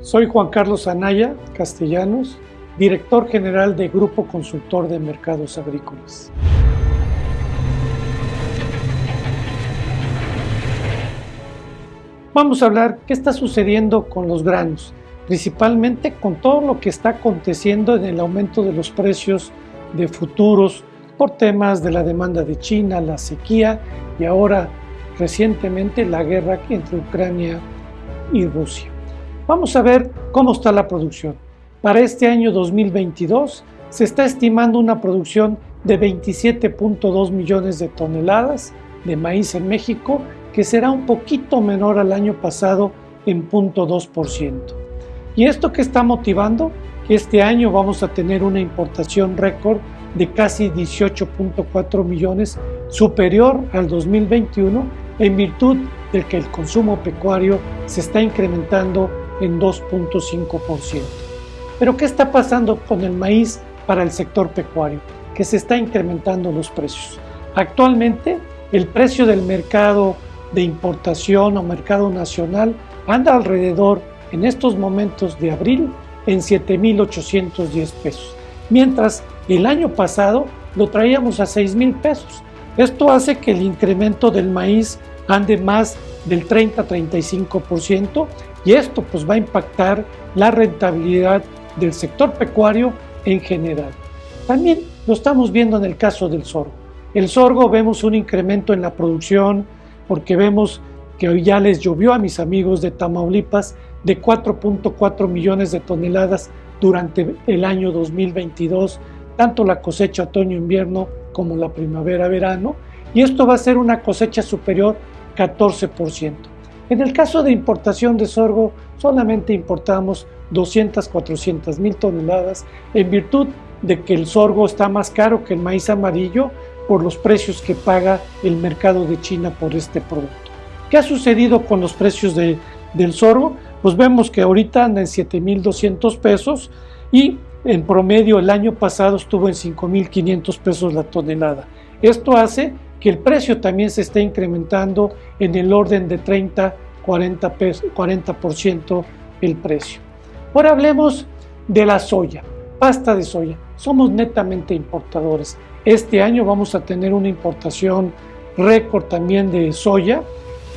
Soy Juan Carlos Anaya Castellanos, director general de Grupo Consultor de Mercados Agrícolas. Vamos a hablar qué está sucediendo con los granos, principalmente con todo lo que está aconteciendo en el aumento de los precios de futuros por temas de la demanda de China, la sequía y ahora recientemente la guerra entre Ucrania y Rusia. Vamos a ver cómo está la producción. Para este año 2022 se está estimando una producción de 27.2 millones de toneladas de maíz en México, que será un poquito menor al año pasado en 0.2%. ¿Y esto que está motivando? Este año vamos a tener una importación récord de casi 18.4 millones, superior al 2021, en virtud de que el consumo pecuario se está incrementando en 2.5%. Pero ¿qué está pasando con el maíz para el sector pecuario? Que se está incrementando los precios. Actualmente el precio del mercado de importación o mercado nacional anda alrededor en estos momentos de abril en 7.810 pesos, mientras el año pasado lo traíamos a 6.000 pesos. Esto hace que el incremento del maíz ande más del 30-35% y esto pues va a impactar la rentabilidad del sector pecuario en general. También lo estamos viendo en el caso del sorgo. El sorgo vemos un incremento en la producción porque vemos que hoy ya les llovió a mis amigos de Tamaulipas de 4.4 millones de toneladas durante el año 2022, tanto la cosecha otoño-invierno como la primavera-verano, y esto va a ser una cosecha superior 14%. En el caso de importación de sorgo, solamente importamos 200, 400 mil toneladas en virtud de que el sorgo está más caro que el maíz amarillo por los precios que paga el mercado de China por este producto. ¿Qué ha sucedido con los precios de, del sorgo? Pues vemos que ahorita anda en 7.200 pesos y en promedio el año pasado estuvo en 5.500 pesos la tonelada. Esto hace que el precio también se esté incrementando en el orden de 30, 40%, 40 el precio. Ahora hablemos de la soya, pasta de soya. Somos netamente importadores. Este año vamos a tener una importación récord también de soya,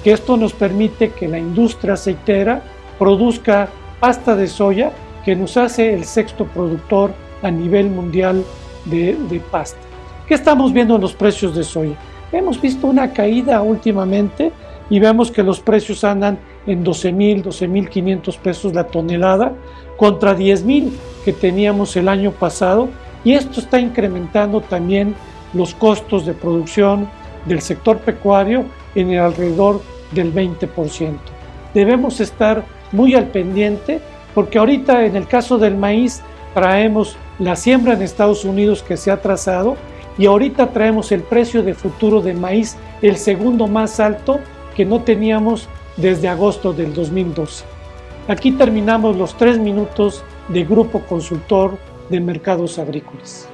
que esto nos permite que la industria aceitera produzca pasta de soya que nos hace el sexto productor a nivel mundial de, pasta. ¿Qué estamos viendo en los precios de soya? Hemos visto una caída últimamente y vemos que los precios andan en 12 mil, 12 mil 500 pesos la tonelada contra 10 mil que teníamos el año pasado y esto está incrementando también los costos de producción del sector pecuario en el alrededor del 20%. Debemos estar muy al pendiente porque ahorita en el caso del maíz traemos la siembra en Estados Unidos que se ha trazado y ahorita traemos el precio de futuro de maíz, el segundo más alto que no teníamos desde agosto del 2012. Aquí terminamos los tres minutos de Grupo Consultor de Mercados Agrícolas.